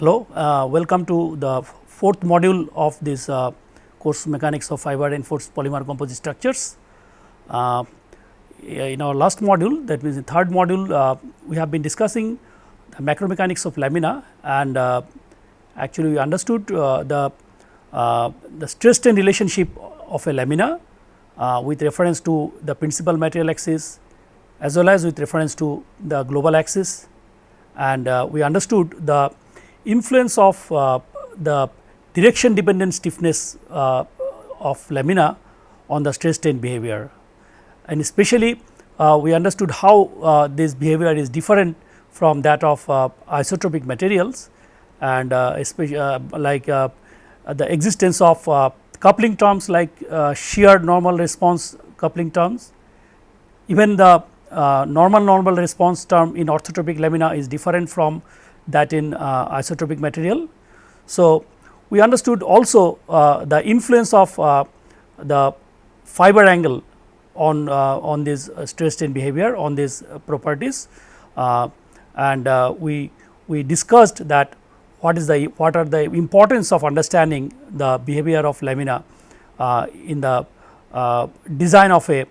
Hello, uh, welcome to the fourth module of this uh, course mechanics of fiber reinforced polymer composite structures. Uh, in our last module that means in third module uh, we have been discussing the macro mechanics of lamina and uh, actually we understood uh, the the stress strain relationship of a lamina with reference to the principal material axis as well as with reference to the global axis and we understood the influence of uh, the direction dependent stiffness uh, of lamina on the stress strain behavior. And especially uh, we understood how this behavior is different from that of isotropic materials and especially like the existence of coupling terms like shear normal response coupling terms. Even the uh, normal normal response term in orthotropic lamina is different from that in uh, isotropic material. So, we understood also uh, the influence of uh, the fiber angle on on this stress strain behavior on these properties and we we discussed that what is the what are the importance of understanding the behavior of lamina uh, in the uh, design of a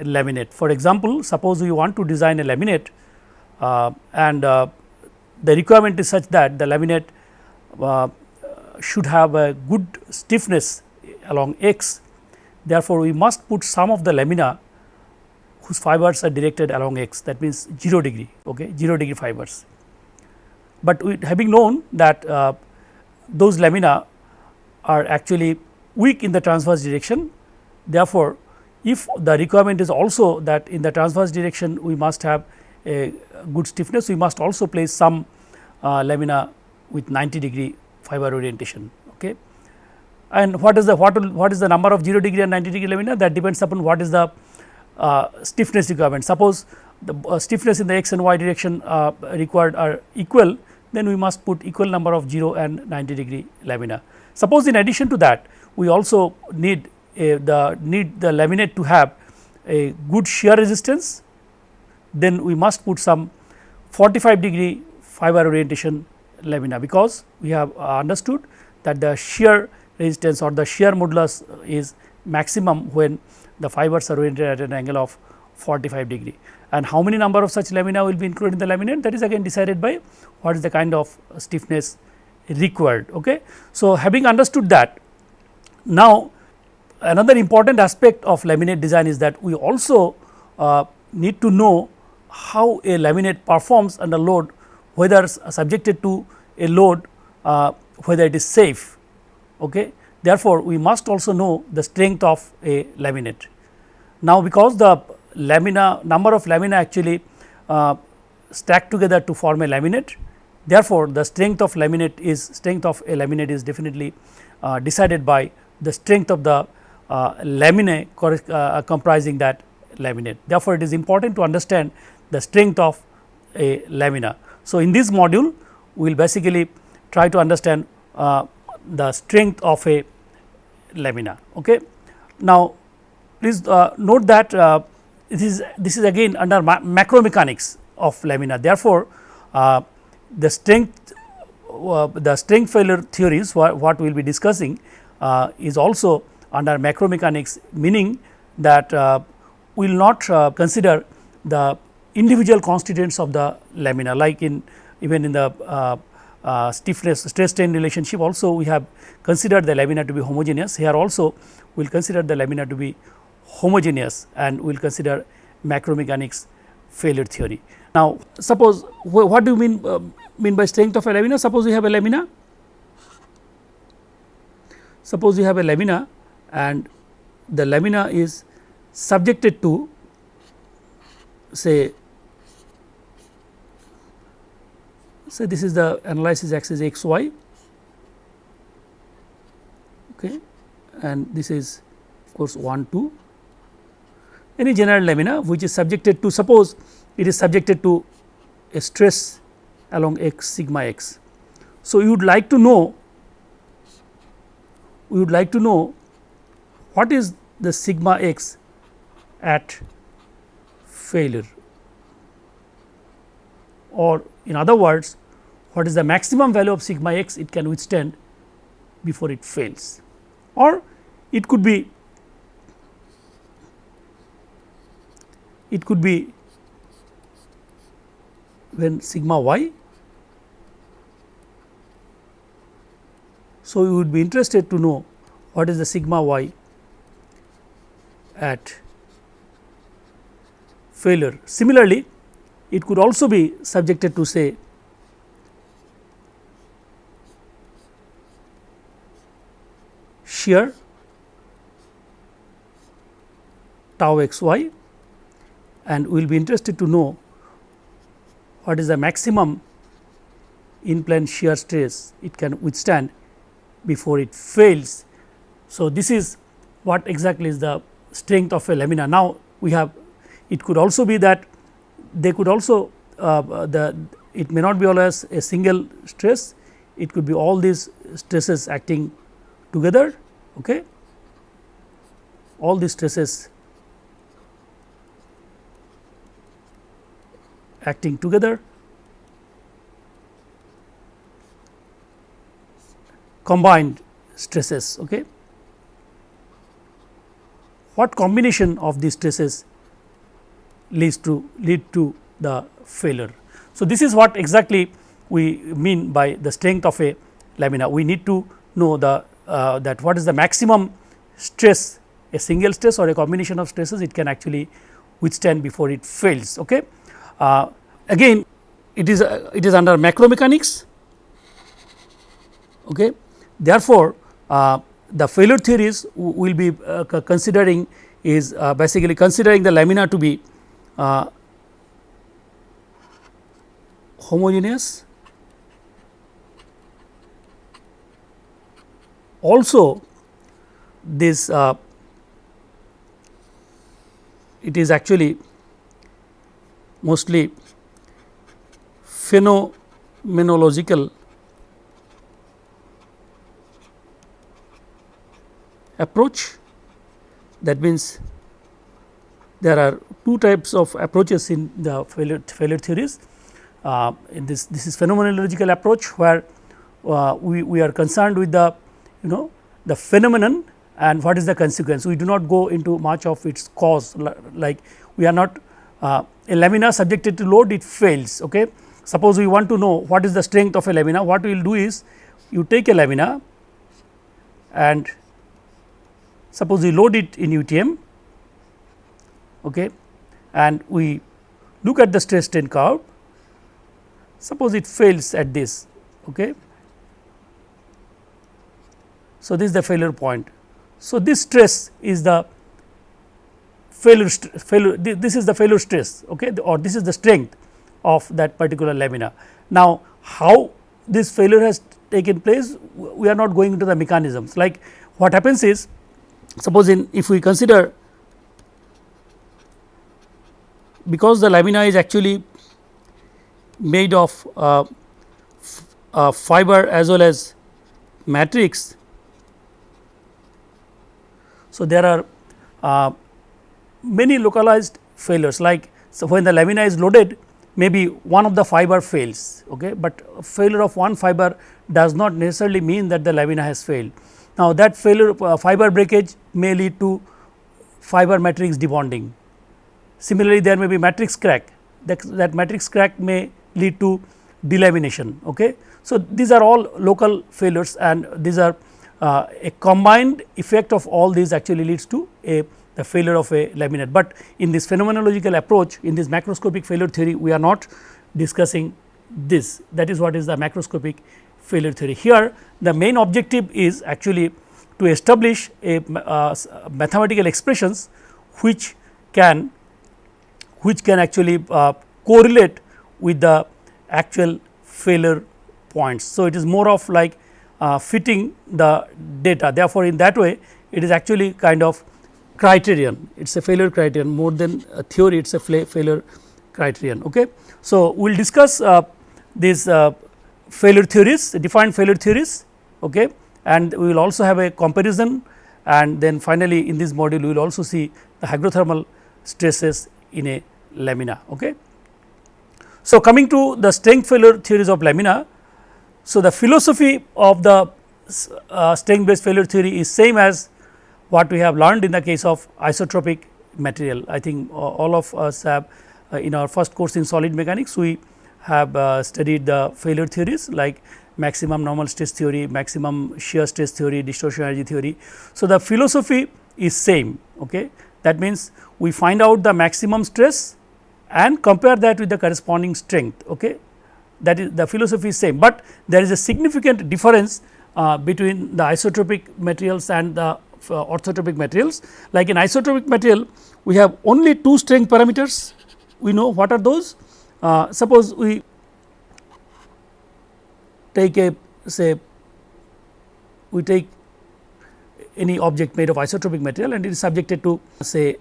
laminate. For example, suppose you want to design a laminate uh, and the requirement is such that the laminate uh, should have a good stiffness along x. Therefore, we must put some of the lamina whose fibers are directed along x that means 0 degree okay 0 degree fibers. But we having known that uh, those lamina are actually weak in the transverse direction therefore, if the requirement is also that in the transverse direction we must have a good stiffness we must also place some uh, lamina with 90 degree fiber orientation. Okay. And what is the what what is the number of 0 degree and 90 degree lamina that depends upon what is the uh, stiffness requirement. Suppose the uh, stiffness in the x and y direction uh, required are equal then we must put equal number of 0 and 90 degree lamina. Suppose in addition to that we also need a, the need the laminate to have a good shear resistance then we must put some 45 degree fiber orientation lamina because we have uh, understood that the shear resistance or the shear modulus is maximum when the fibers are oriented at an angle of 45 degree and how many number of such lamina will be included in the laminate that is again decided by what is the kind of stiffness required. Okay. So, having understood that now another important aspect of laminate design is that we also uh, need to know how a laminate performs under load whether subjected to a load uh, whether it is safe. Okay. Therefore, we must also know the strength of a laminate. Now, because the lamina number of lamina actually uh, stack together to form a laminate, therefore, the strength of laminate is strength of a laminate is definitely uh, decided by the strength of the uh, laminae uh, comprising that laminate. Therefore, it is important to understand the strength of a lamina. So, in this module we will basically try to understand uh, the strength of a lamina. Okay. Now, please uh, note that uh, this is this is again under ma macro mechanics of lamina. Therefore, uh, the strength uh, the strength failure theories wha what we will be discussing uh, is also under macro mechanics meaning that we will not consider the individual constituents of the lamina like in even in the uh, uh, stiffness stress strain relationship also we have considered the lamina to be homogeneous. Here also we will consider the lamina to be homogeneous and we will consider macromechanics failure theory. Now, suppose wh what do you mean uh, mean by strength of a lamina? Suppose we have a lamina. Suppose you have a lamina and the lamina is subjected to say So, this is the analysis axis x y. Okay, and this is of course 1 2 any general lamina which is subjected to suppose it is subjected to a stress along x sigma x. So, you would like to know we would like to know what is the sigma x at failure. Or in other words what is the maximum value of sigma x it can withstand before it fails or it could be it could be when sigma y. So, we would be interested to know what is the sigma y at failure. Similarly, it could also be subjected to say shear tau x y and we will be interested to know what is the maximum in plane shear stress it can withstand before it fails. So, this is what exactly is the strength of a lamina. Now, we have it could also be that they could also uh, the it may not be always a single stress it could be all these stresses acting together okay all these stresses acting together combined stresses okay what combination of these stresses leads to lead to the failure. So, this is what exactly we mean by the strength of a lamina. We need to know the uh, that what is the maximum stress a single stress or a combination of stresses it can actually withstand before it fails. Okay. Uh, again it is uh, it is under macro mechanics. Okay. Therefore, uh, the failure theories we will be uh, considering is uh, basically considering the lamina to be homogeneous also this uh, it is actually mostly phenomenological approach that means there are two types of approaches in the failure, failure theories. Uh, in this this is phenomenological approach where uh, we, we are concerned with the you know the phenomenon and what is the consequence. We do not go into much of its cause like we are not uh, a lamina subjected to load it fails. Okay. Suppose we want to know what is the strength of a lamina what we will do is you take a lamina and suppose we load it in UTM okay, and we look at the stress strain curve suppose it fails at this okay, so, this is the failure point. So, this stress is the failure, failure this is the failure stress okay, or this is the strength of that particular lamina. Now, how this failure has taken place we are not going into the mechanisms like what happens is suppose in if we consider because the lamina is actually made of uh, uh, fiber as well as matrix so, there are uh, many localized failures like so when the lamina is loaded maybe one of the fiber fails, okay, but failure of one fiber does not necessarily mean that the lamina has failed. Now, that failure uh, fiber breakage may lead to fiber matrix debonding. Similarly, there may be matrix crack that, that matrix crack may lead to delamination. Okay. So, these are all local failures and these are uh, a combined effect of all these actually leads to a the failure of a laminate. But in this phenomenological approach in this macroscopic failure theory we are not discussing this that is what is the macroscopic failure theory. Here the main objective is actually to establish a uh, mathematical expressions which can which can actually uh, correlate with the actual failure points. So, it is more of like uh, fitting the data. Therefore, in that way it is actually kind of criterion, it is a failure criterion more than a theory, it is a failure criterion. Okay. So, we will discuss uh, these uh, failure theories, defined failure theories okay, and we will also have a comparison and then finally, in this module we will also see the hydrothermal stresses in a lamina. Okay. So, coming to the strength failure theories of lamina, So, the philosophy of the uh, strength based failure theory is same as what we have learned in the case of isotropic material. I think uh, all of us have uh, in our first course in solid mechanics we have uh, studied the failure theories like maximum normal stress theory, maximum shear stress theory, distortion energy theory. So, the philosophy is same okay. that means we find out the maximum stress and compare that with the corresponding strength okay that is the philosophy is same, but there is a significant difference uh, between the isotropic materials and the uh, orthotropic materials. Like in isotropic material we have only two strength parameters we know what are those. Uh, suppose we take a say we take any object made of isotropic material and it is subjected to say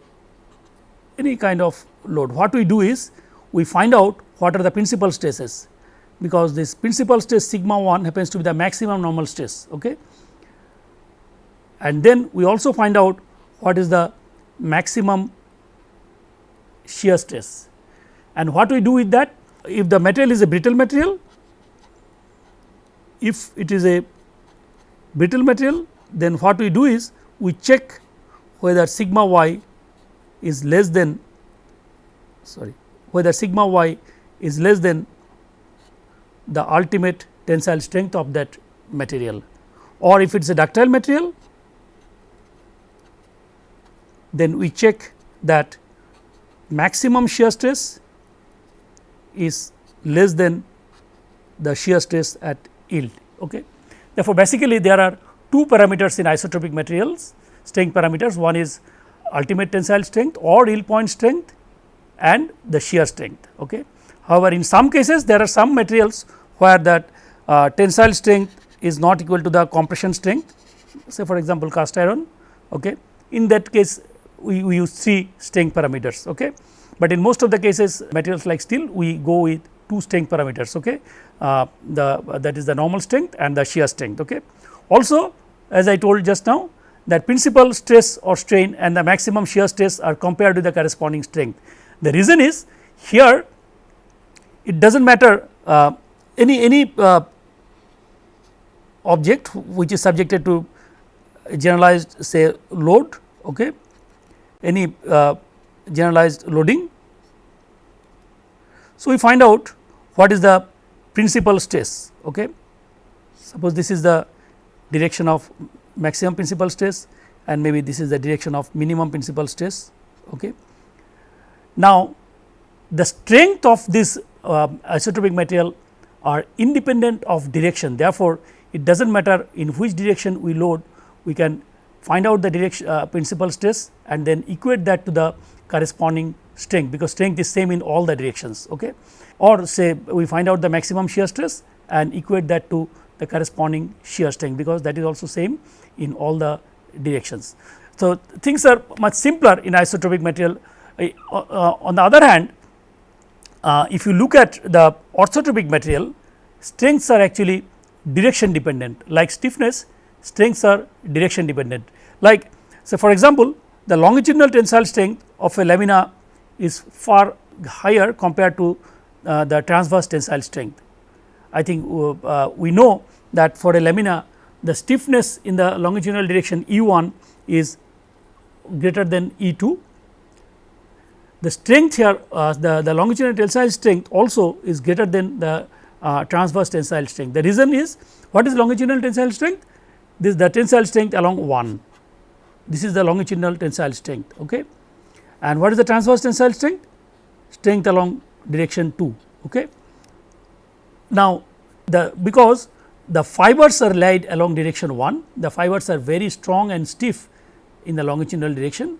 any kind of load. What we do is we find out what are the principal stresses because this principal stress sigma 1 happens to be the maximum normal stress. Okay. And then we also find out what is the maximum shear stress and what we do with that if the material is a brittle material if it is a brittle material then what we do is we check whether sigma y is less than sorry whether sigma y is less than the ultimate tensile strength of that material or if it is a ductile material then we check that maximum shear stress is less than the shear stress at yield. Okay. Therefore, basically there are two parameters in isotropic materials strength parameters one is ultimate tensile strength or yield point strength and the shear strength. Okay. However, in some cases there are some materials where that uh, tensile strength is not equal to the compression strength say for example, cast iron. Okay. In that case we, we use three strength parameters. Okay. But in most of the cases materials like steel we go with two strength parameters. Okay. Uh, the uh, that is the normal strength and the shear strength. Okay. Also as I told just now that principal stress or strain and the maximum shear stress are compared with the corresponding strength. The reason is here it does not matter uh, any any uh, object which is subjected to generalized say load okay any uh, generalized loading. So, we find out what is the principal stress okay. Suppose this is the direction of maximum principal stress and maybe this is the direction of minimum principal stress. Okay. Now, the strength of this uh, isotropic material are independent of direction. Therefore, it does not matter in which direction we load we can find out the direction uh, principal stress and then equate that to the corresponding strength because strength is same in all the directions okay? Or say we find out the maximum shear stress and equate that to the corresponding shear strength because that is also same in all the directions. So, things are much simpler in isotropic material. Uh, uh, on the other hand uh, if you look at the orthotropic material strengths are actually direction dependent like stiffness strengths are direction dependent like so for example the longitudinal tensile strength of a lamina is far higher compared to uh, the transverse tensile strength. I think uh, uh, we know that for a lamina the stiffness in the longitudinal direction E 1 is greater than E 2. The strength here uh, the, the longitudinal tensile strength also is greater than the uh, transverse tensile strength. The reason is what is longitudinal tensile strength? This is the tensile strength along 1 this is the longitudinal tensile strength. Okay. And what is the transverse tensile strength? Strength along direction 2. Okay. Now, the because the fibers are laid along direction 1, the fibers are very strong and stiff in the longitudinal direction.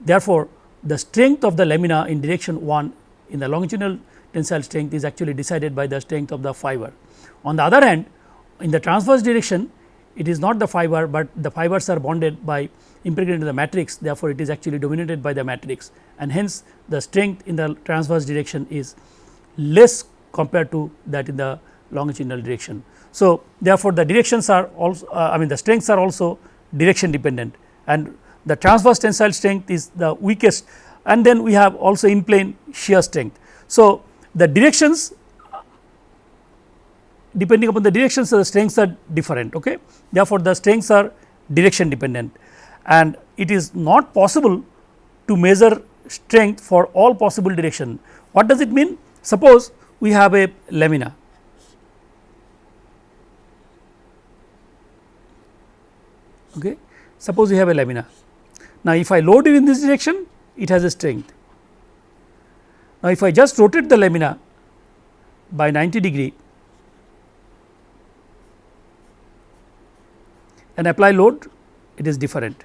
Therefore, the strength of the lamina in direction 1 in the longitudinal tensile strength is actually decided by the strength of the fiber. On the other hand, in the transverse direction it is not the fiber, but the fibers are bonded by impregnated in the matrix therefore, it is actually dominated by the matrix and hence the strength in the transverse direction is less compared to that in the longitudinal direction. So, therefore, the directions are also uh, I mean the strengths are also direction dependent and the transverse tensile strength is the weakest and then we have also in plane shear strength. So, the directions depending upon the directions the strengths are different. Okay. Therefore, the strengths are direction dependent and it is not possible to measure strength for all possible direction. What does it mean? Suppose we have a lamina okay. suppose we have a lamina. Now, if I load it in this direction it has a strength. Now, if I just rotate the lamina by 90 degree and apply load it is different.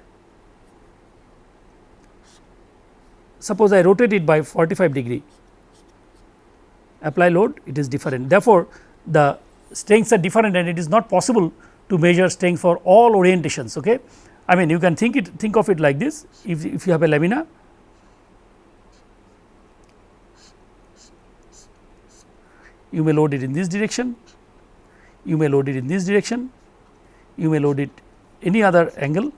Suppose I rotate it by 45 degree apply load it is different. Therefore, the strengths are different and it is not possible to measure strength for all orientations. Okay. I mean you can think it think of it like this if, if you have a lamina you may load it in this direction, you may load it in this direction, you may load it any other angle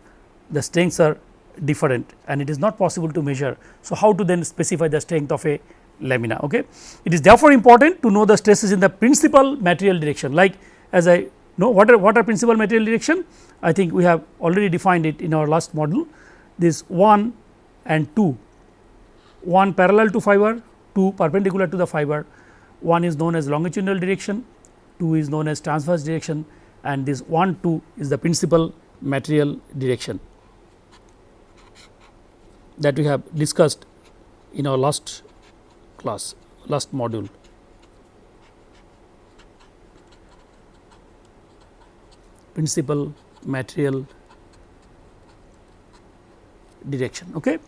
the strengths are different and it is not possible to measure. So, how to then specify the strength of a lamina. Okay. It is therefore important to know the stresses in the principal material direction like as I know what are what are principal material direction? I think we have already defined it in our last module. This 1 and 2 1 parallel to fiber 2 perpendicular to the fiber. One is known as longitudinal direction 2 is known as transverse direction and this 1 2 is the principal material direction that we have discussed in our last class last module. Principal material direction. Okay.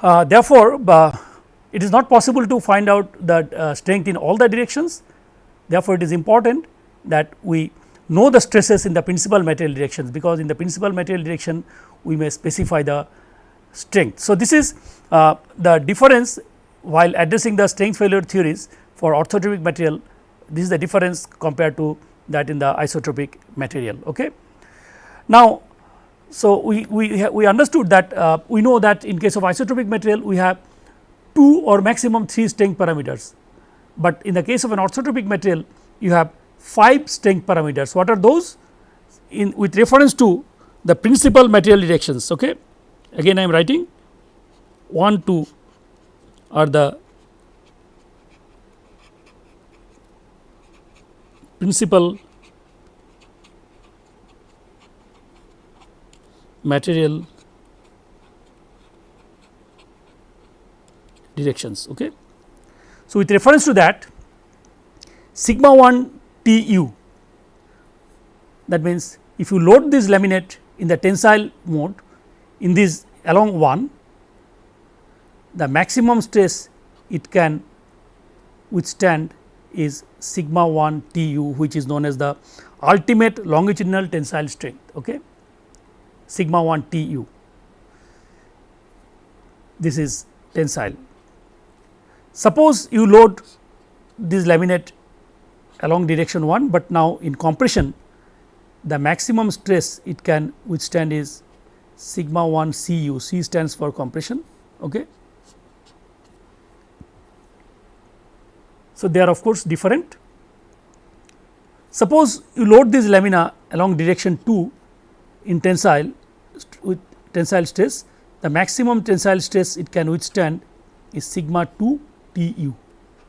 Uh, therefore, uh, it is not possible to find out that uh, strength in all the directions. Therefore, it is important that we know the stresses in the principal material directions because in the principal material direction we may specify the strength. So, this is uh, the difference while addressing the strength failure theories for orthotropic material this is the difference compared to that in the isotropic material. Okay. Now, so we, we, we understood that uh, we know that in case of isotropic material we have 2 or maximum 3 strength parameters, but in the case of an orthotropic material you have 5 strength parameters. What are those? In with reference to the principal material directions. Okay. Again I am writing 1, 2 are the principal material directions. Okay. So, with reference to that sigma 1 T u that means, if you load this laminate in the tensile mode in this along 1 the maximum stress it can withstand is sigma 1 T u which is known as the ultimate longitudinal tensile strength okay sigma 1 T u this is tensile Suppose you load this laminate along direction 1, but now in compression the maximum stress it can withstand is sigma 1 C u, C stands for compression. Okay. So, they are of course different. Suppose you load this lamina along direction 2 in tensile with tensile stress, the maximum tensile stress it can withstand is sigma 2 T u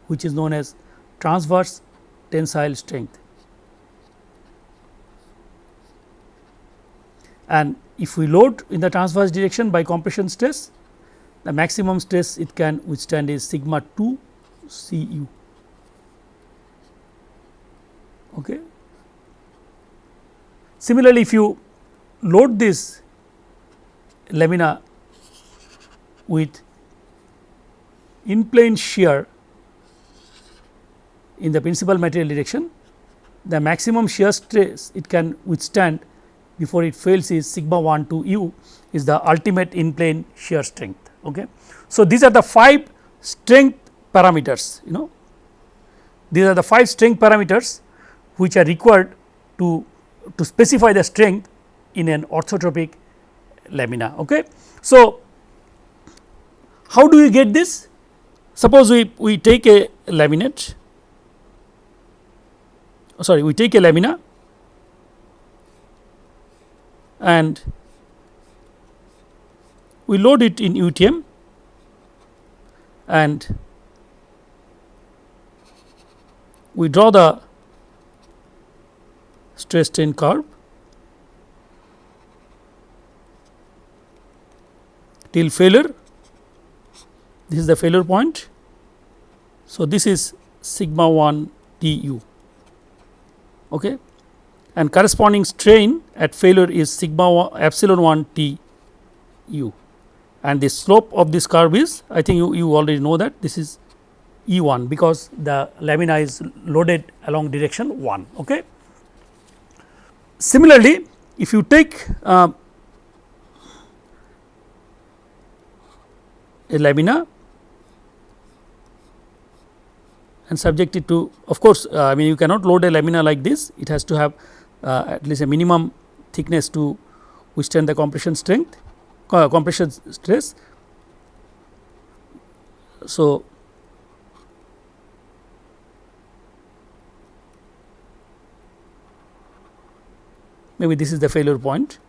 which is known as transverse tensile strength. And if we load in the transverse direction by compression stress, the maximum stress it can withstand is sigma 2 C u. Okay. Similarly, if you load this lamina with in plane shear in the principal material direction, the maximum shear stress it can withstand before it fails is sigma 1 to u is the ultimate in plane shear strength. Okay. So, these are the 5 strength parameters you know these are the 5 strength parameters which are required to to specify the strength in an orthotropic lamina. Okay. So, how do we get this? Suppose we, we take a laminate oh, sorry we take a lamina and we load it in UTM and we draw the stress strain curve till failure this is the failure point. So, this is sigma 1 T u okay. and corresponding strain at failure is sigma 1 epsilon 1 T u and the slope of this curve is I think you, you already know that this is E 1 because the lamina is loaded along direction 1. Okay. Similarly, if you take uh, a lamina and subject it to of course, uh, I mean you cannot load a lamina like this it has to have uh, at least a minimum thickness to withstand the compression strength uh, compression stress. So, maybe this is the failure point.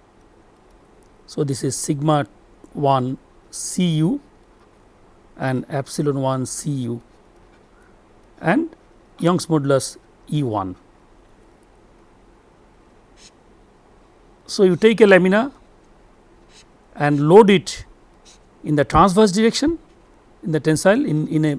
So, this is sigma 1 C u and epsilon 1 C u and Young's modulus E 1. So, you take a lamina and load it in the transverse direction in the tensile in, in a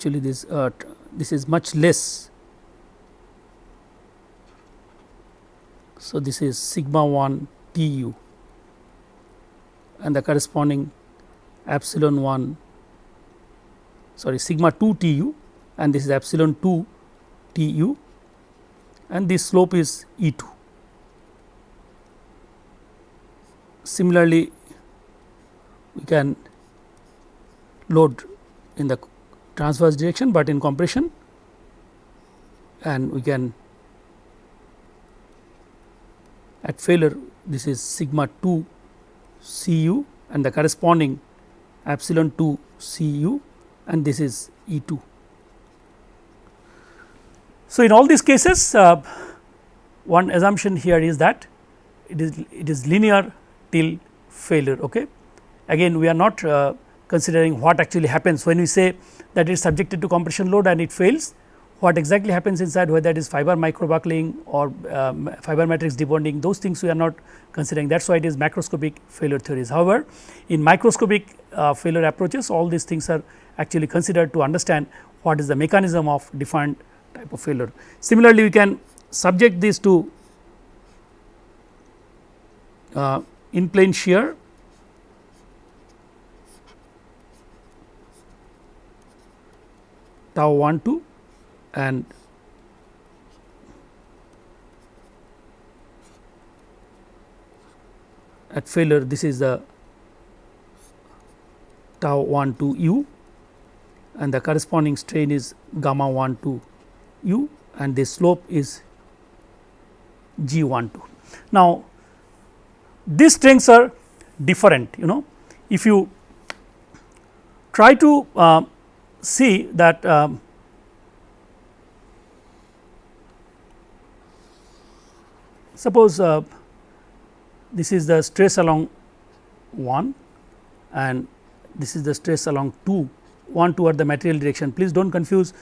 actually this uh, this is much less. So, this is sigma 1 T u and the corresponding epsilon 1 sorry sigma 2 T u and this is epsilon 2 T u and this slope is E 2. Similarly, we can load in the transverse direction, but in compression and we can at failure this is sigma 2 C u and the corresponding epsilon 2 C u and this is E 2. So, in all these cases uh, one assumption here is that it is it is linear till failure. Okay. Again we are not uh, considering what actually happens when we say that is subjected to compression load and it fails what exactly happens inside whether it is fiber microbuckling or um, fiber matrix debonding those things we are not considering that is why it is macroscopic failure theories. However, in microscopic uh, failure approaches all these things are actually considered to understand what is the mechanism of defined type of failure. Similarly, we can subject this to uh, in plane shear tau 1 2 and at failure this is the tau 1 2 u and the corresponding strain is gamma 1 2 u and the slope is g 1 2. Now, these strengths are different you know if you try to uh, see that um, suppose uh, this is the stress along 1 and this is the stress along 2 1 toward the material direction please do not confuse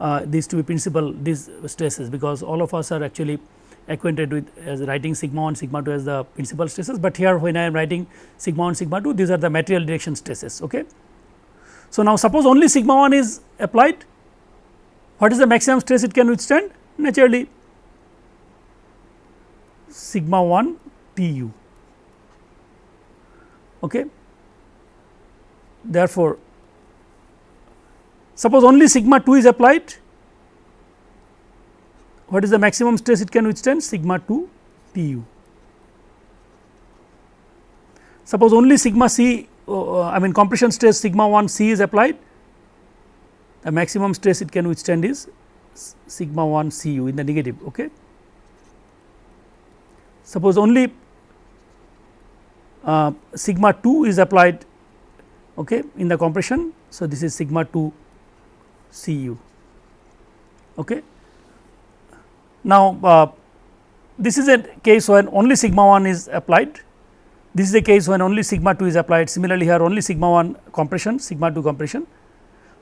uh, these two principal these stresses because all of us are actually acquainted with as writing sigma 1 sigma 2 as the principal stresses, but here when I am writing sigma 1 sigma 2 these are the material direction stresses. Okay. So, now suppose only sigma 1 is applied, what is the maximum stress it can withstand? Naturally sigma 1 T u. Okay. Therefore, suppose only sigma 2 is applied, what is the maximum stress it can withstand? Sigma 2 T u. Suppose only sigma c uh, I mean compression stress sigma 1 c is applied the maximum stress it can withstand is sigma 1 c u in the negative. Okay. suppose only uh, sigma 2 is applied okay, in the compression. So, this is sigma 2 C u. Okay. Now, uh, this is a case when only sigma 1 is applied, this is the case when only sigma 2 is applied similarly here only sigma 1 compression sigma 2 compression,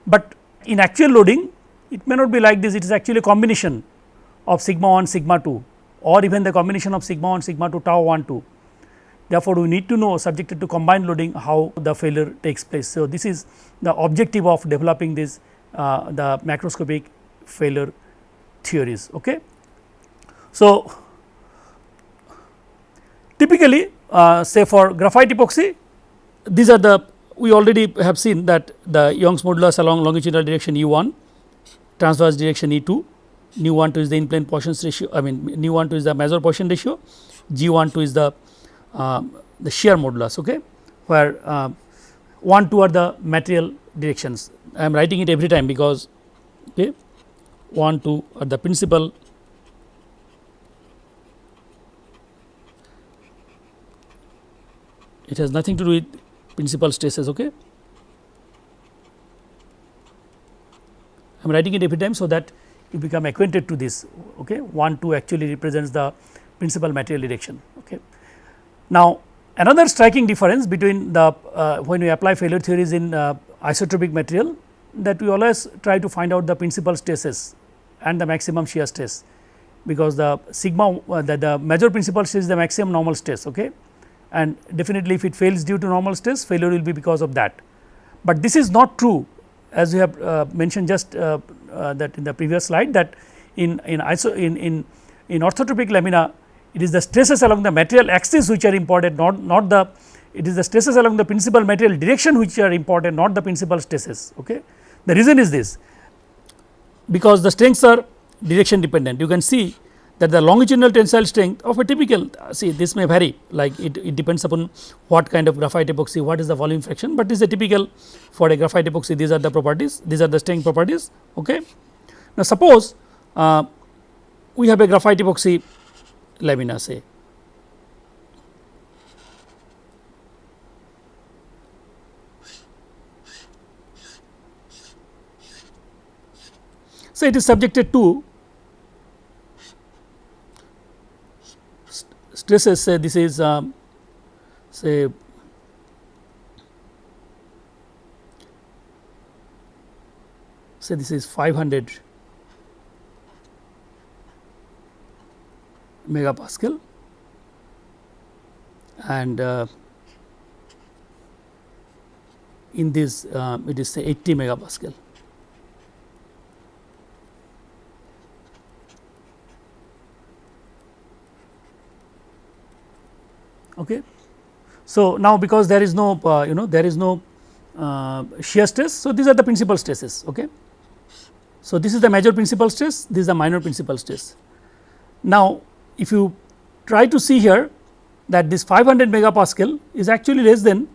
but in actual loading it may not be like this it is actually a combination of sigma 1 sigma 2 or even the combination of sigma 1 sigma 2 tau 1 2. Therefore, we need to know subjected to combined loading how the failure takes place. So, this is the objective of developing this uh, the macroscopic failure theories. Okay. So, typically uh, say for graphite epoxy these are the we already have seen that the Young's modulus along longitudinal direction E 1 transverse direction E 2 nu 1 2 is the in plane Poisson's ratio I mean nu 1 2 is the major Poisson ratio G 1 2 is the uh, the shear modulus okay where uh, 1 2 are the material directions. I am writing it every time because okay 1 2 are the principal it has nothing to do with principal stresses okay? I am writing it every time so that you become acquainted to this okay? 1 2 actually represents the principal material direction okay? Now another striking difference between the uh, when we apply failure theories in uh, isotropic material that we always try to find out the principal stresses and the maximum shear stress because the sigma uh, the, the major principal stress is the maximum normal stress okay and definitely if it fails due to normal stress failure will be because of that. But this is not true. As we have uh, mentioned just uh, uh, that in the previous slide that in in iso in in in orthotropic lamina it is the stresses along the material axis which are important not not the it is the stresses along the principal material direction which are important not the principal stresses okay? The reason is this. Because the strengths are direction dependent. You can see that the longitudinal tensile strength of a typical see this may vary like it, it depends upon what kind of graphite epoxy what is the volume fraction, but this is a typical for a graphite epoxy these are the properties these are the strength properties. Okay. Now, suppose uh, we have a graphite epoxy lamina say So, it is subjected to stresses say this is um, say say this is 500 megapascal and uh, in this uh, it is say 80 megapascal. Okay. So, now because there is no uh, you know there is no uh, shear stress. So, these are the principal stresses. Okay. So, this is the major principal stress this is the minor principal stress. Now, if you try to see here that this 500 megapascal is actually less than,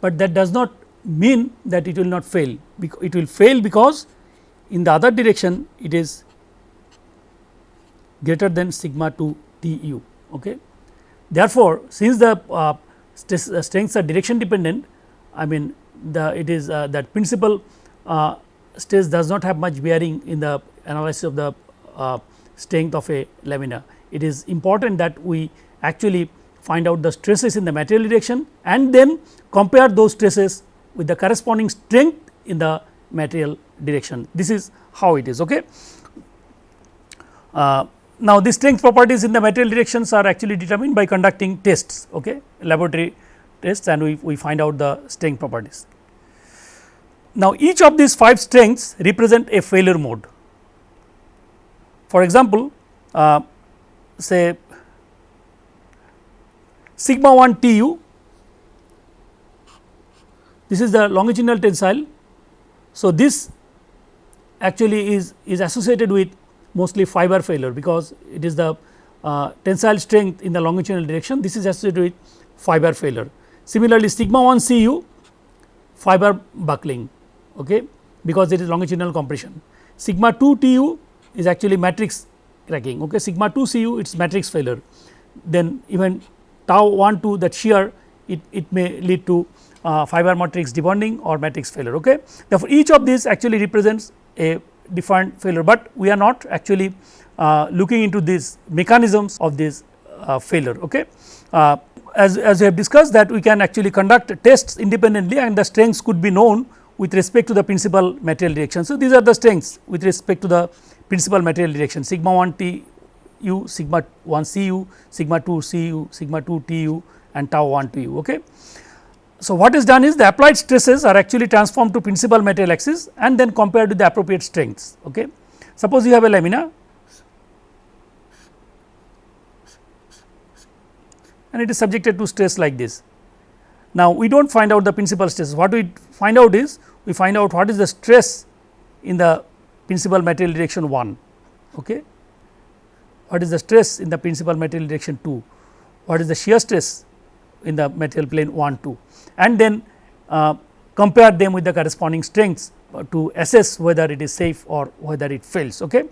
but that does not mean that it will not fail it will fail because in the other direction it is greater than sigma 2 T u. Okay. Therefore, since the uh, uh, strengths are direction dependent I mean the it is uh, that principle uh, stress does not have much bearing in the analysis of the uh, strength of a lamina. It is important that we actually find out the stresses in the material direction and then compare those stresses with the corresponding strength in the material direction. This is how it is. Okay. Uh, now, the strength properties in the material directions are actually determined by conducting tests, okay, laboratory tests and we, we find out the strength properties. Now, each of these 5 strengths represent a failure mode. For example, uh, say sigma 1 T u, this is the longitudinal tensile. So, this actually is, is associated with mostly fiber failure because it is the uh, tensile strength in the longitudinal direction this is associated with fiber failure. Similarly, sigma 1 C u fiber buckling okay, because it is longitudinal compression. Sigma 2 T u is actually matrix cracking okay sigma 2 Cu it is matrix failure then even tau 1 2 that shear it, it may lead to uh, fiber matrix debonding or matrix failure okay. Therefore, each of these actually represents a different failure, but we are not actually uh, looking into these mechanisms of this uh, failure okay. Uh, as, as we have discussed that we can actually conduct tests independently and the strengths could be known with respect to the principal material direction. So, these are the strengths with respect to the principal material direction sigma 1 T u, sigma 1 C u, sigma 2 C u, sigma 2 T u and tau 1 t u. Okay. So, what is done is the applied stresses are actually transformed to principal material axis and then compared with the appropriate strengths. Okay. Suppose you have a lamina and it is subjected to stress like this. Now, we do not find out the principal stress, what we find out is we find out what is the stress in the principal material direction 1, okay. what is the stress in the principal material direction 2, what is the shear stress in the material plane 1 2 and then uh, compare them with the corresponding strengths to assess whether it is safe or whether it fails. Okay.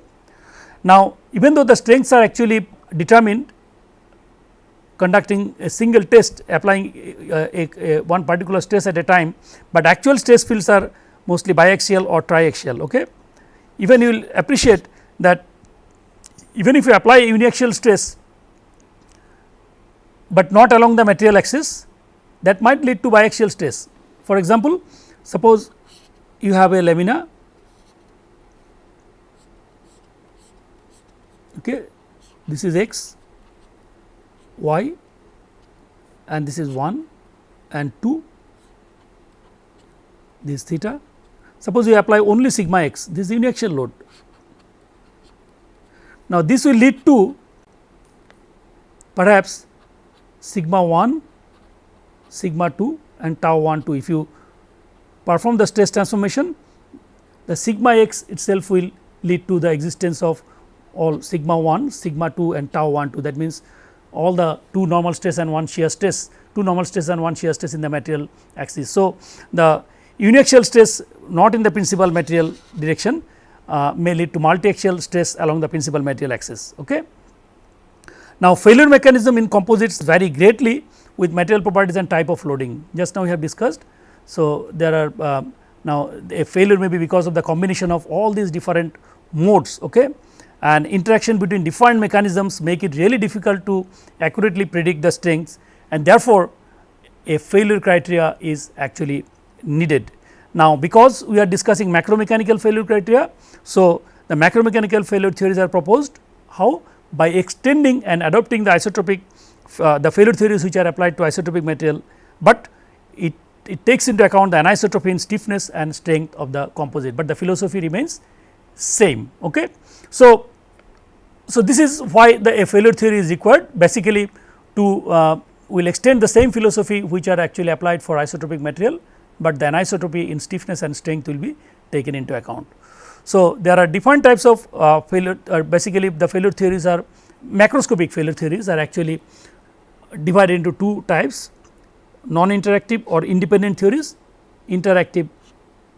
Now, even though the strengths are actually determined conducting a single test applying uh, a, a, one particular stress at a time, but actual stress fields are mostly biaxial or triaxial. Okay. Even you will appreciate that even if you apply uniaxial stress but not along the material axis that might lead to biaxial stress. For example, suppose you have a lamina okay this is x y and this is 1 and 2 this theta suppose you apply only sigma x this is uniaxial load now this will lead to perhaps sigma 1, sigma 2 and tau 1 2. If you perform the stress transformation, the sigma x itself will lead to the existence of all sigma 1, sigma 2 and tau 1 2. That means, all the 2 normal stress and 1 shear stress, 2 normal stress and 1 shear stress in the material axis. So, the uniaxial stress not in the principal material direction uh, may lead to multi-axial stress along the principal material axis. Okay. Now, failure mechanism in composites vary greatly with material properties and type of loading just now we have discussed. So, there are uh, now a failure may be because of the combination of all these different modes okay and interaction between different mechanisms make it really difficult to accurately predict the strengths and therefore, a failure criteria is actually needed. Now, because we are discussing macromechanical failure criteria, so the macromechanical failure theories are proposed how by extending and adopting the isotropic uh, the failure theories which are applied to isotropic material, but it, it takes into account the anisotropy in stiffness and strength of the composite, but the philosophy remains same. Okay. So, so this is why the failure theory is required basically to uh, will extend the same philosophy which are actually applied for isotropic material, but the anisotropy in stiffness and strength will be taken into account. So, there are different types of uh, failure uh, basically the failure theories are macroscopic failure theories are actually divided into two types non interactive or independent theories interactive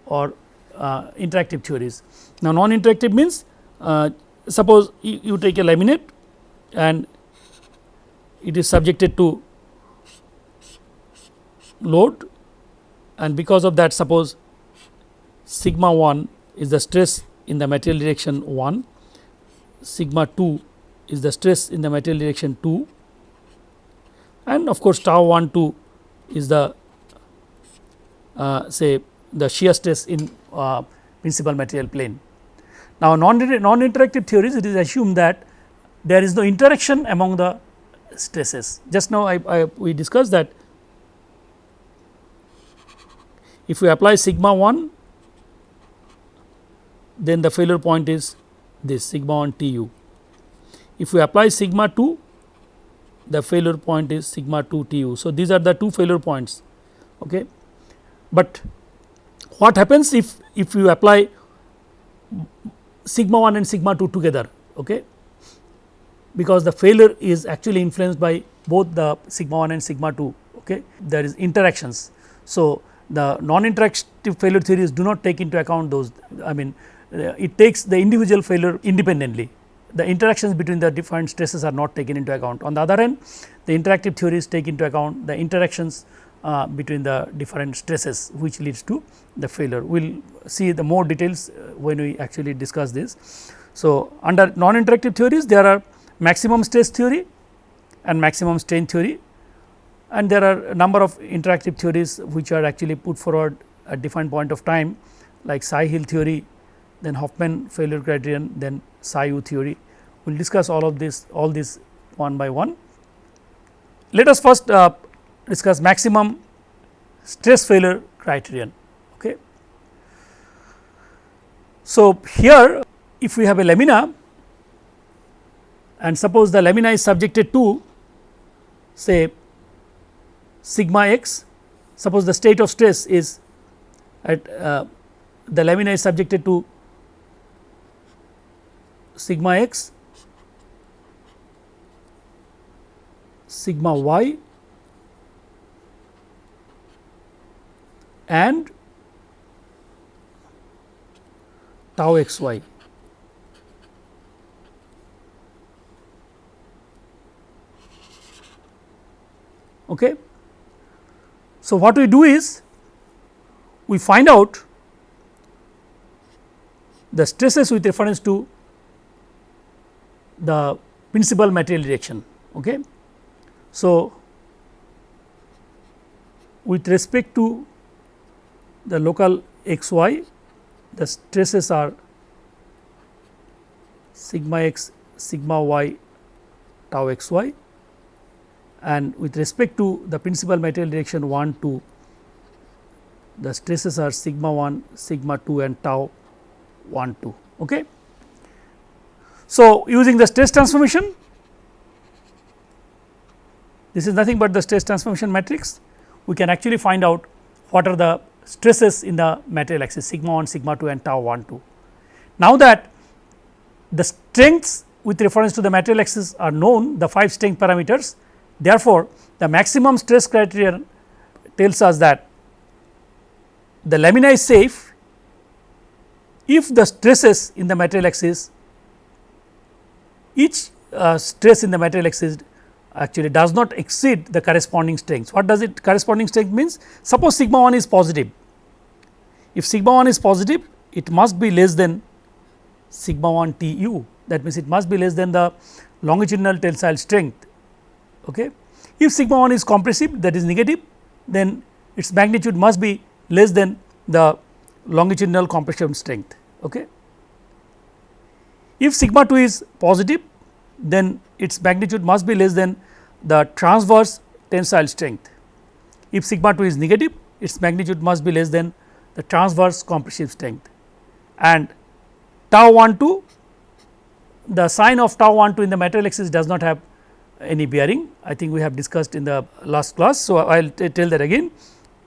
or uh, interactive theories. Now, non interactive means uh, suppose you, you take a laminate and it is subjected to load and because of that suppose sigma 1 is the stress in the material direction 1, sigma 2 is the stress in the material direction 2 and of course, tau 1 2 is the uh, say the shear stress in uh, principal material plane. Now, non, non interactive theories it is assumed that there is no interaction among the stresses. Just now I, I we discussed that if we apply sigma 1 then the failure point is this sigma 1 T u. If we apply sigma 2 the failure point is sigma 2 T u. So, these are the two failure points. Okay. But what happens if, if you apply sigma 1 and sigma 2 together okay, because the failure is actually influenced by both the sigma 1 and sigma 2 okay. there is interactions. So, the non interactive failure theories do not take into account those I mean it takes the individual failure independently the interactions between the different stresses are not taken into account. On the other hand the interactive theories take into account the interactions uh, between the different stresses which leads to the failure. We will see the more details uh, when we actually discuss this. So, under non-interactive theories there are maximum stress theory and maximum strain theory and there are a number of interactive theories which are actually put forward at different point of time like Tsai-Hill theory, then Hoffman failure criterion, then Tsai-Wu theory. We will discuss all of this all this one by one. Let us first uh, discuss maximum stress failure criterion. Okay. So, here if we have a lamina and suppose the lamina is subjected to say sigma x, suppose the state of stress is at uh, the lamina is subjected to sigma x, sigma y and tau x y. Okay. So, what we do is we find out the stresses with reference to the principal material direction. Okay. So, with respect to the local x y the stresses are sigma x sigma y tau x y and with respect to the principal material direction 1 2 the stresses are sigma 1 sigma 2 and tau 1 2 okay so using the stress transformation this is nothing but the stress transformation matrix we can actually find out what are the stresses in the material axis sigma 1, sigma 2 and tau 1 2. Now that the strengths with reference to the material axis are known the 5 strength parameters therefore, the maximum stress criterion tells us that the lamina is safe if the stresses in the material axis each uh, stress in the material axis actually does not exceed the corresponding strength. What does it corresponding strength means? Suppose sigma 1 is positive. If sigma 1 is positive, it must be less than sigma 1 T u that means, it must be less than the longitudinal tensile strength. Okay. If sigma 1 is compressive that is negative, then its magnitude must be less than the longitudinal compression strength. Okay. If sigma 2 is positive, then its magnitude must be less than the transverse tensile strength. If sigma 2 is negative, its magnitude must be less than the transverse compressive strength and tau 1 2 the sign of tau 1 2 in the material axis does not have any bearing I think we have discussed in the last class. So, I will tell that again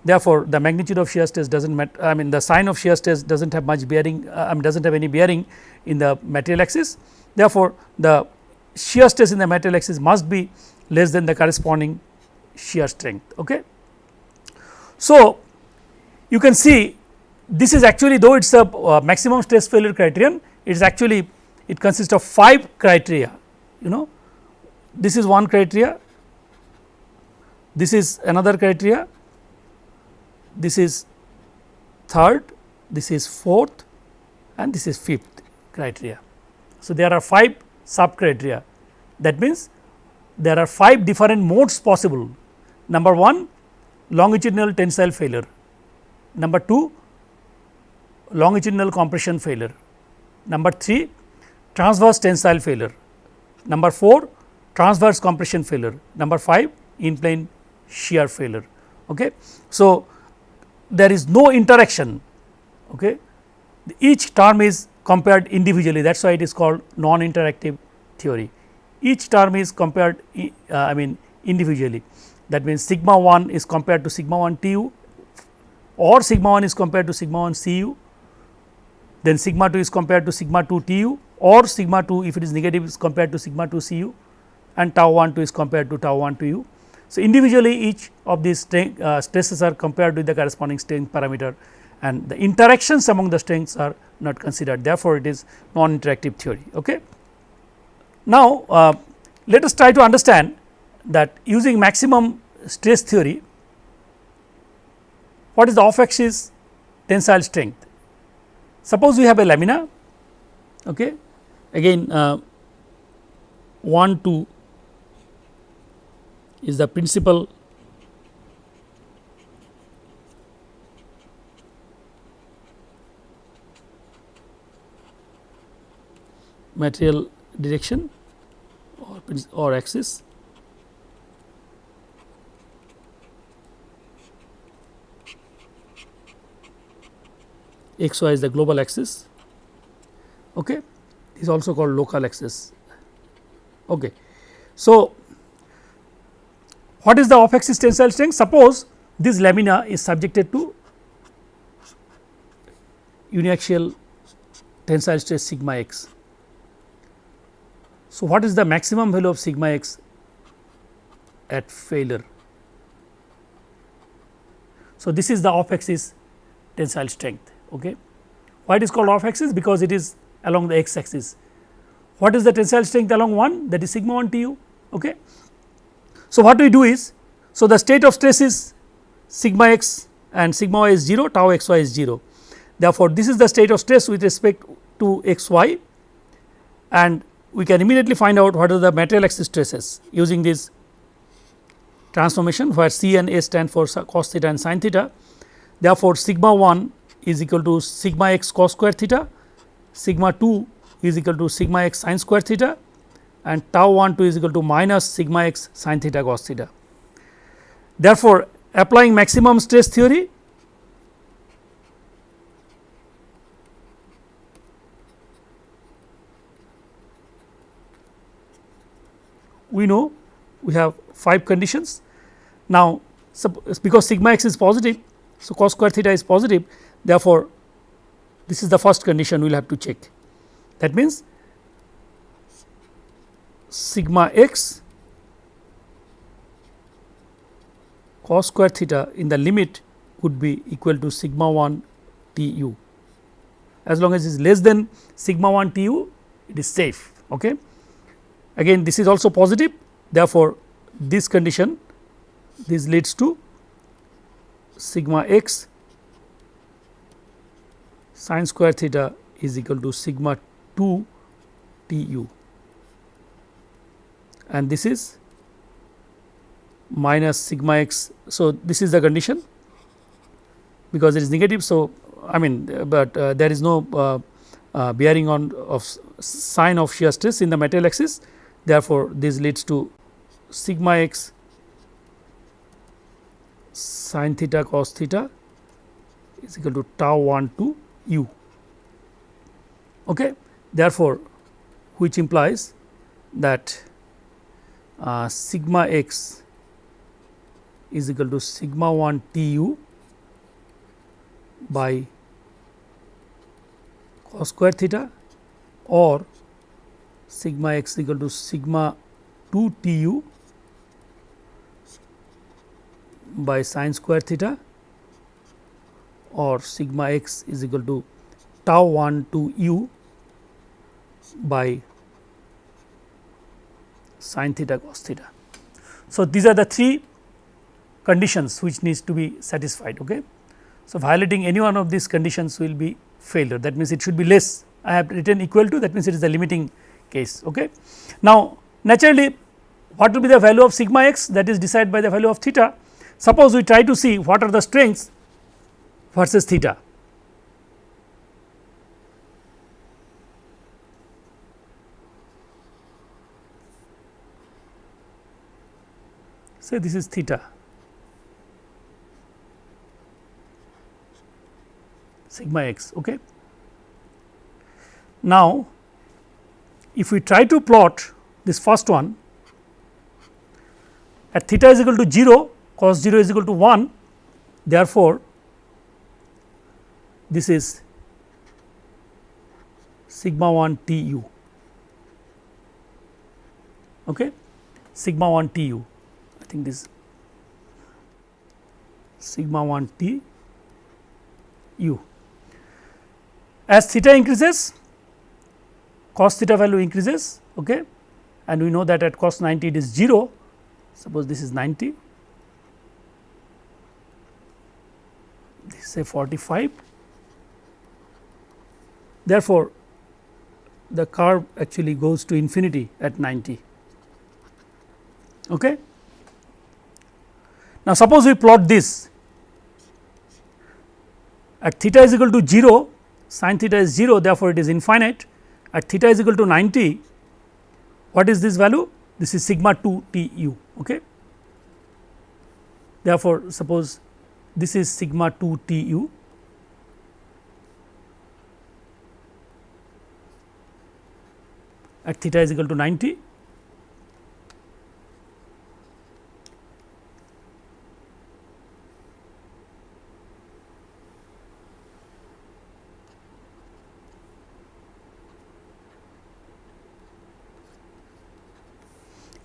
therefore, the magnitude of shear stress does not matter I mean the sign of shear stress does not have much bearing uh, I mean does not have any bearing in the material axis therefore, the shear stress in the material axis must be less than the corresponding shear strength. Okay. So, you can see this is actually though it is a uh, maximum stress failure criterion it is actually it consists of 5 criteria you know this is one criteria this is another criteria this is third this is fourth and this is fifth criteria. So, there are 5 sub criteria that means there are 5 different modes possible number 1 longitudinal tensile failure number 2 longitudinal compression failure, number 3 transverse tensile failure, number 4 transverse compression failure, number 5 in plane shear failure. Okay. So, there is no interaction okay. each term is compared individually that is why it is called non interactive theory. Each term is compared uh, I mean individually that means sigma 1 is compared to sigma 1 T u or sigma 1 is compared to sigma 1 C u then sigma 2 is compared to sigma 2 T u or sigma 2 if it is negative is compared to sigma 2 C u and tau 1 2 is compared to tau 1 to u. So, individually each of these uh, stresses are compared with the corresponding strength parameter and the interactions among the strengths are not considered therefore, it is non interactive theory. Okay. Now, uh, let us try to understand that using maximum stress theory what is the off axis tensile strength. Suppose we have a lamina okay. again uh, 1 2 is the principal material direction or, or axis. X y is the global axis. Okay. Is also called local axis. Okay. So what is the off axis tensile strength suppose this lamina is subjected to uniaxial tensile stress sigma x so, what is the maximum value of sigma x at failure? So, this is the off axis tensile strength. Okay. Why it is called off axis? Because it is along the x axis. What is the tensile strength along 1? That is sigma 1 T u. Okay. So, what we do is, so the state of stress is sigma x and sigma y is 0, tau x y is 0. Therefore, this is the state of stress with respect to x y and we can immediately find out what are the material axis stresses using this transformation where C and A stand for cos theta and sin theta. Therefore, sigma 1 is equal to sigma x cos square theta, sigma 2 is equal to sigma x sin square theta and tau 1 2 is equal to minus sigma x sin theta cos theta. Therefore, applying maximum stress theory we know we have 5 conditions. Now, because sigma x is positive, so cos square theta is positive therefore, this is the first condition we will have to check. That means, sigma x cos square theta in the limit would be equal to sigma 1 T u. As long as it is less than sigma 1 T u, it is safe. Okay again this is also positive therefore, this condition this leads to sigma x sin square theta is equal to sigma 2 T u and this is minus sigma x. So, this is the condition because it is negative. So, I mean, but uh, there is no uh, uh, bearing on of sign of shear stress in the material axis Therefore, this leads to sigma x sin theta cos theta is equal to tau 1 to u. Okay. Therefore, which implies that uh, sigma x is equal to sigma 1 T u by cos square theta or sigma x equal to sigma 2 T u by sine square theta or sigma x is equal to tau 1 to u by sine theta cos theta. So, these are the three conditions which needs to be satisfied. Okay. So, violating any one of these conditions will be failure that means, it should be less I have written equal to that means, it is the limiting case. Okay. Now, naturally what will be the value of sigma x that is decided by the value of theta. Suppose we try to see what are the strengths versus theta. Say this is theta sigma x. Okay. Now, if we try to plot this first one at theta is equal to 0 cos 0 is equal to 1 therefore, this is sigma 1 T u okay sigma 1 T u think this sigma 1 T u. As theta increases cos theta value increases okay, and we know that at cos 90 it is 0 suppose this is 90 this is say 45 therefore the curve actually goes to infinity at 90 okay now suppose we plot this. At theta is equal to 0 sin theta is 0 therefore it is infinite. At theta is equal to 90 what is this value? This is sigma 2 T u okay? Therefore suppose this is sigma 2 T u. At theta is equal to 90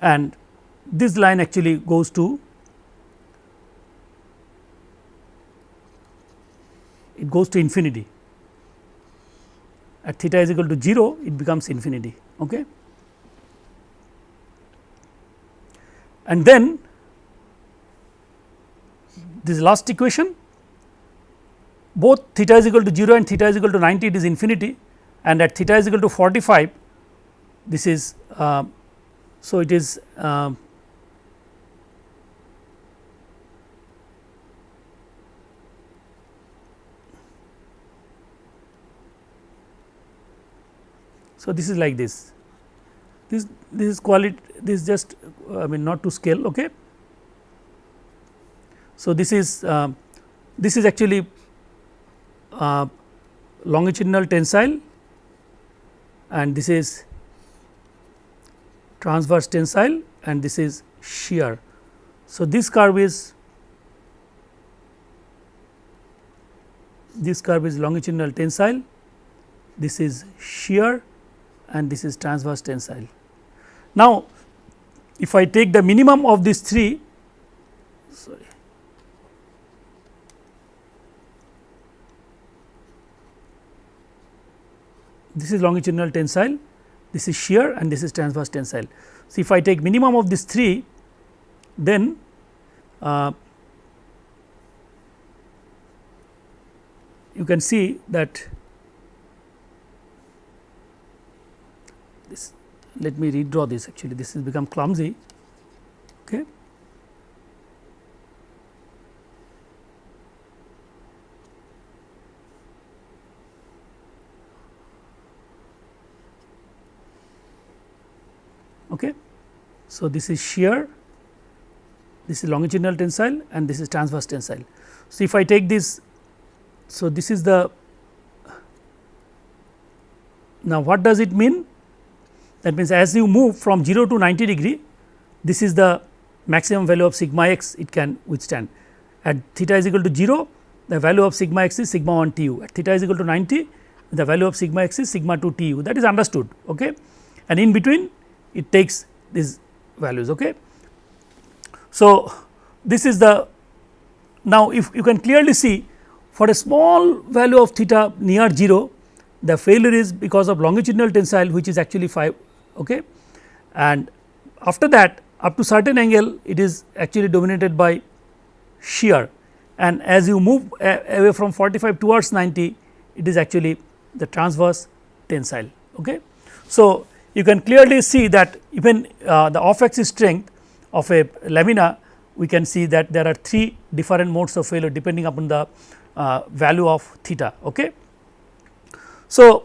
and this line actually goes to it goes to infinity. At theta is equal to 0 it becomes infinity okay? And then this last equation both theta is equal to 0 and theta is equal to 90 it is infinity. And at theta is equal to 45 this is uh, so, it is uh, so this is like this. This this is quality this is just I mean not to scale okay? So this is uh, this is actually uh, longitudinal tensile and this is transverse tensile and this is shear. So, this curve is this curve is longitudinal tensile, this is shear and this is transverse tensile. Now, if I take the minimum of these three sorry, this is longitudinal tensile this is shear and this is transverse tensile. So, if I take minimum of these three then uh, you can see that this let me redraw this actually this has become clumsy okay Okay. So, this is shear, this is longitudinal tensile and this is transverse tensile. So, if I take this, so this is the now what does it mean? That means as you move from 0 to 90 degree, this is the maximum value of sigma x it can withstand. At theta is equal to 0, the value of sigma x is sigma 1 T u. At theta is equal to 90, the value of sigma x is sigma 2 T u that is understood. Okay. And in between it takes these values. Okay. So, this is the now if you can clearly see for a small value of theta near 0 the failure is because of longitudinal tensile which is actually 5 okay and after that up to certain angle it is actually dominated by shear and as you move away from 45 towards 90 it is actually the transverse tensile okay so you can clearly see that even uh, the off axis strength of a lamina we can see that there are three different modes of failure depending upon the uh, value of theta. Okay. So,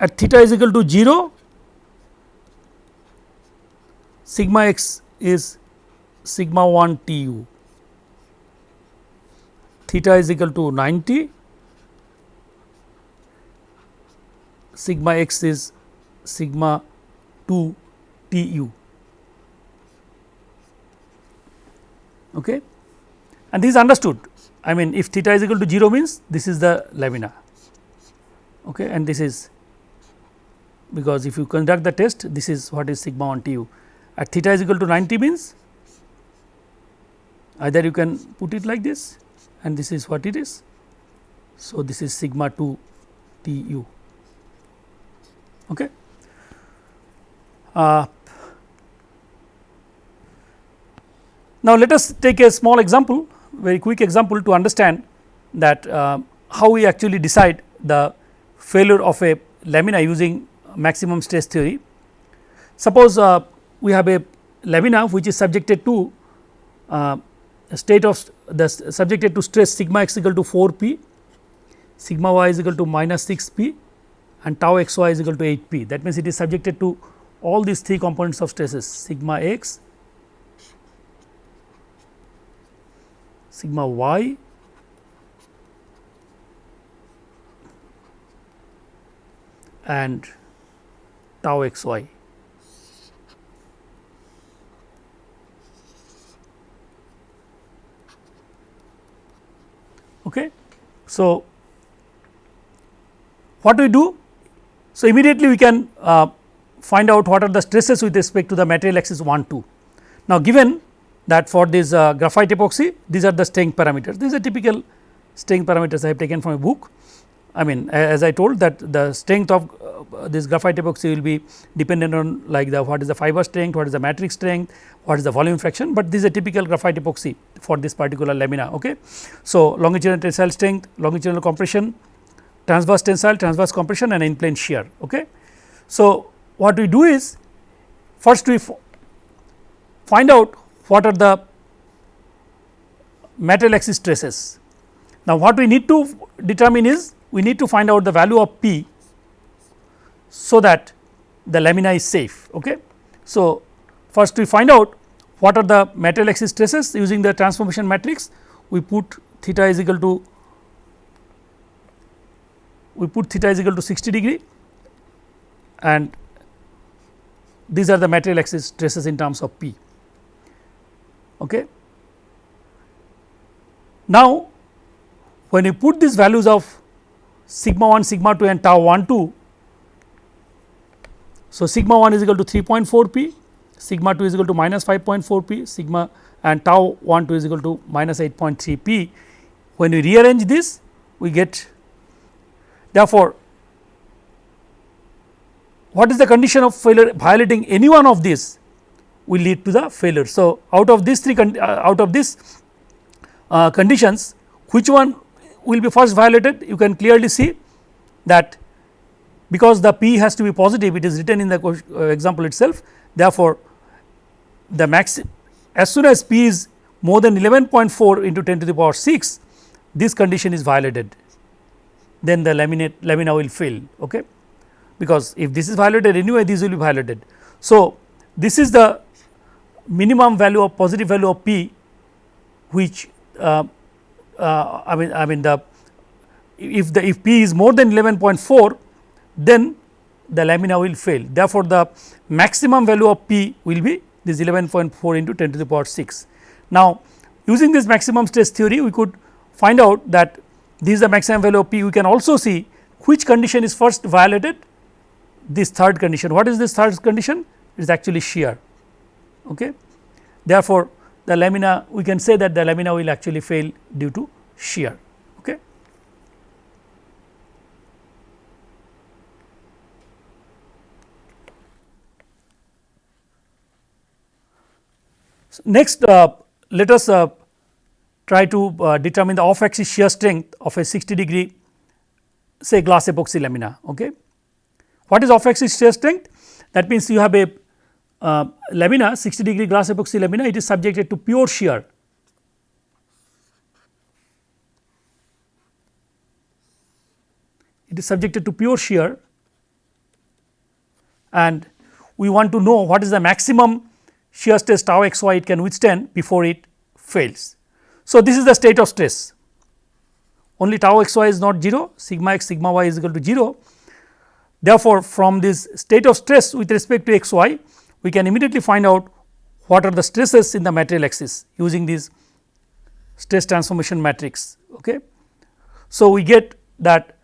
at theta is equal to 0 sigma x is sigma 1 T u theta is equal to 90 sigma x is sigma 2 T u. Okay? And this is understood. I mean if theta is equal to 0 means this is the lamina. Okay? And this is because if you conduct the test this is what is sigma 1 T u. At theta is equal to 90 means either you can put it like this and this is what it is. So, this is sigma 2 T u. Okay. Uh, now, let us take a small example very quick example to understand that uh, how we actually decide the failure of a lamina using maximum stress theory. Suppose uh, we have a lamina which is subjected to uh, state of the subjected to stress sigma x equal to 4 p, sigma y is equal to minus 6 p and tau x y is equal to 8 p. That means, it is subjected to all these three components of stresses sigma x, sigma y and tau x y. Okay. So, what do we do? So, immediately we can uh, find out what are the stresses with respect to the material axis 1 2. Now, given that for this uh, graphite epoxy these are the strength parameters these are typical strength parameters I have taken from a book. I mean as I told that the strength of uh, this graphite epoxy will be dependent on like the what is the fiber strength, what is the matrix strength, what is the volume fraction, but this is a typical graphite epoxy for this particular lamina. Okay. So, longitudinal tensile strength, longitudinal compression, transverse tensile, transverse compression and in plane shear. Okay. So, what we do is first we find out what are the metal axis stresses. Now, what we need to determine is we need to find out the value of P so that the lamina is safe. Okay. So, first we find out what are the metal axis stresses using the transformation matrix we put theta is equal to we put theta is equal to 60 degree and these are the material axis stresses in terms of P. Okay. Now, when you put these values of sigma 1, sigma 2 and tau 1 2, so sigma 1 is equal to 3.4 p, sigma 2 is equal to minus 5.4 p, sigma and tau 1 2 is equal to minus 8.3 p. When we rearrange this, we get therefore, what is the condition of failure violating any one of these will lead to the failure. So, out of these three uh, out of these uh, conditions which one will be first violated? You can clearly see that because the p has to be positive it is written in the uh, example itself. Therefore, the max as soon as p is more than 11.4 into 10 to the power 6 this condition is violated. Then the laminate lamina will fail okay because if this is violated anyway this will be violated. So, this is the minimum value of positive value of p which uh, uh, I mean I mean the if the if p is more than 11.4 then the lamina will fail therefore, the maximum value of p will be this 11.4 into 10 to the power 6. Now, using this maximum stress theory we could find out that this is the maximum value of p we can also see which condition is first violated this third condition. What is this third condition? It is actually shear. Okay. Therefore, the lamina we can say that the lamina will actually fail due to shear. Okay. So, next uh, let us uh, try to uh, determine the off axis shear strength of a 60 degree say glass epoxy lamina. Okay. What is off axis shear strength? That means, you have a uh, lamina 60 degree glass epoxy lamina it is subjected to pure shear. It is subjected to pure shear and we want to know what is the maximum shear stress tau x y it can withstand before it fails. So, this is the state of stress only tau x y is not 0 sigma x sigma y is equal to 0. Therefore, from this state of stress with respect to x y we can immediately find out what are the stresses in the material axis using this stress transformation matrix. Okay. So, we get that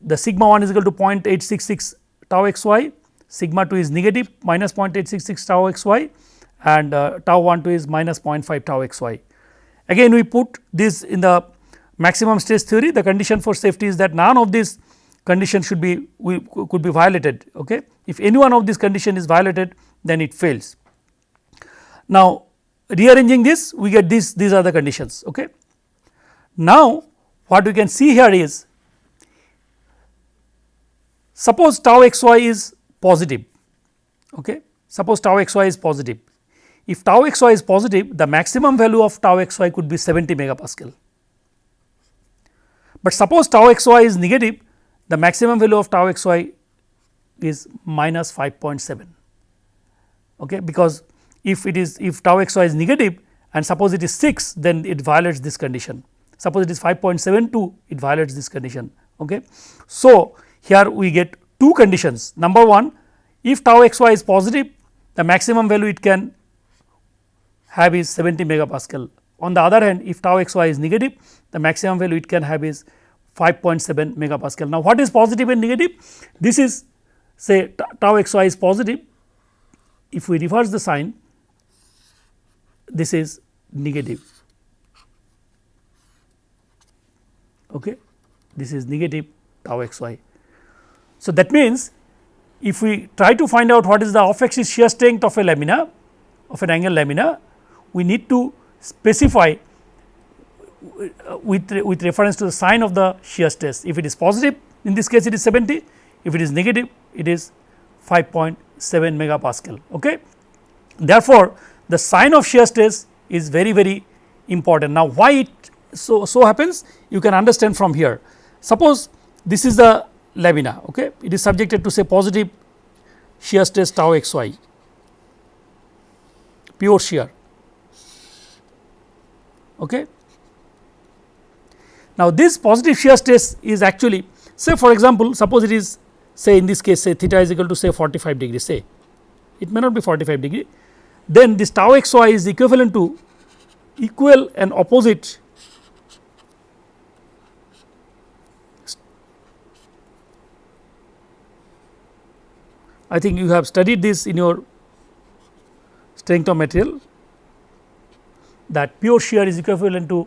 the sigma 1 is equal to 0.866 tau x y, sigma 2 is negative minus 0.866 tau x y and uh, tau 1 2 is minus 0.5 tau x y. Again we put this in the maximum stress theory the condition for safety is that none of these conditions should be we could be violated. Okay. If any one of these condition is violated then it fails. Now rearranging this we get this these are the conditions. Okay. Now what we can see here is suppose tau x y is positive okay suppose tau x y is positive if tau x y is positive the maximum value of tau x y could be 70 megapascal but suppose tau x y is negative the maximum value of tau x y is minus 5.7 okay? Because if it is if tau x y is negative and suppose it is 6 then it violates this condition. Suppose it is 5.72 it violates this condition. Okay? So here we get two conditions. Number 1 if tau x y is positive the maximum value it can have is 70 megapascal. On the other hand if tau x y is negative the maximum value it can have is 5.7 megapascal. Now, what is positive and negative? This is say tau x y is positive if we reverse the sign this is negative okay this is negative tau x y. So, that means if we try to find out what is the off axis shear strength of a lamina of an angle lamina we need to specify Uh, with, with reference to the sign of the shear stress. If it is positive in this case it is 70, if it is negative it is 5.7 megapascal. Okay. Therefore, the sign of shear stress is very very important. Now, why it so, so happens you can understand from here. Suppose this is the lamina okay. it is subjected to say positive shear stress tau x y pure shear okay. Now, this positive shear stress is actually say for example, suppose it is say in this case say theta is equal to say 45 degree say it may not be 45 degree then this tau x y is equivalent to equal and opposite I think you have studied this in your strength of material that pure shear is equivalent to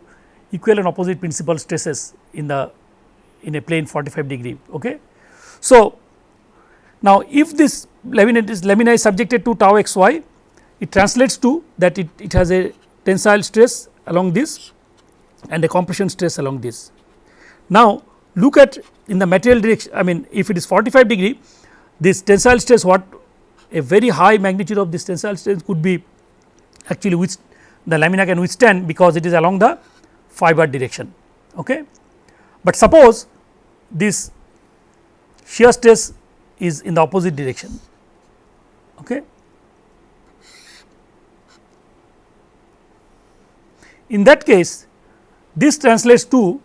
equal and opposite principal stresses in the in a plane 45 degree. Okay. So, now if this laminate is lamina is subjected to tau x y it translates to that it, it has a tensile stress along this and a compression stress along this. Now, look at in the material direction I mean if it is 45 degree this tensile stress what a very high magnitude of this tensile stress could be actually which the lamina can withstand because it is along the fiber direction. Okay. But suppose this shear stress is in the opposite direction. Okay. In that case, this translates to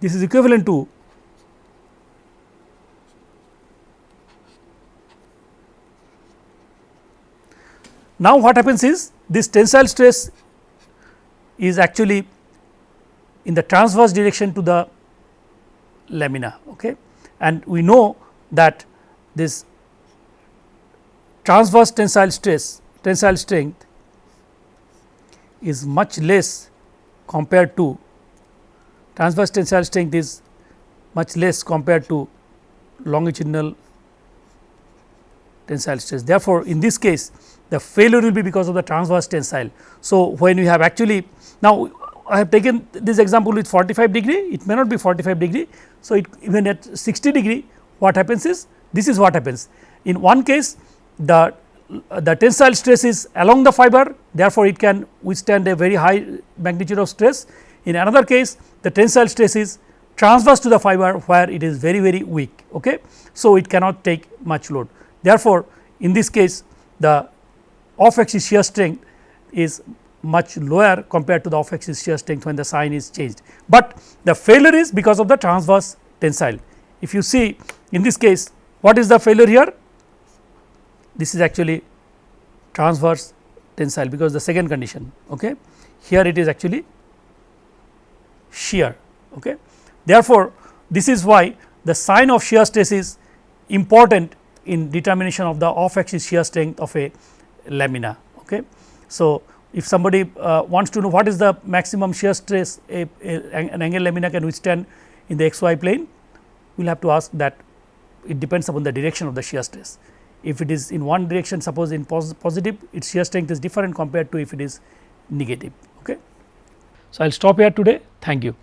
this is equivalent to Now, what happens is this tensile stress is actually in the transverse direction to the lamina okay. and we know that this transverse tensile stress tensile strength is much less compared to transverse tensile strength is much less compared to longitudinal tensile stress. Therefore, in this case the failure will be because of the transverse tensile. So, when we have actually now I have taken this example with 45 degree it may not be 45 degree. So, it even at 60 degree what happens is this is what happens in one case the the tensile stress is along the fiber therefore, it can withstand a very high magnitude of stress in another case the tensile stress is transverse to the fiber where it is very very weak. Okay. So, it cannot take much load Therefore, in this case the off axis shear strength is much lower compared to the off axis shear strength when the sign is changed, but the failure is because of the transverse tensile. If you see in this case what is the failure here? This is actually transverse tensile because the second condition okay. here it is actually shear. Okay. Therefore, this is why the sign of shear stress is important in determination of the off axis shear strength of a lamina. Okay. So, if somebody uh, wants to know what is the maximum shear stress a, a, an angle lamina can withstand in the xy plane, we will have to ask that it depends upon the direction of the shear stress. If it is in one direction suppose in pos positive its shear strength is different compared to if it is negative. Okay. So, I will stop here today thank you.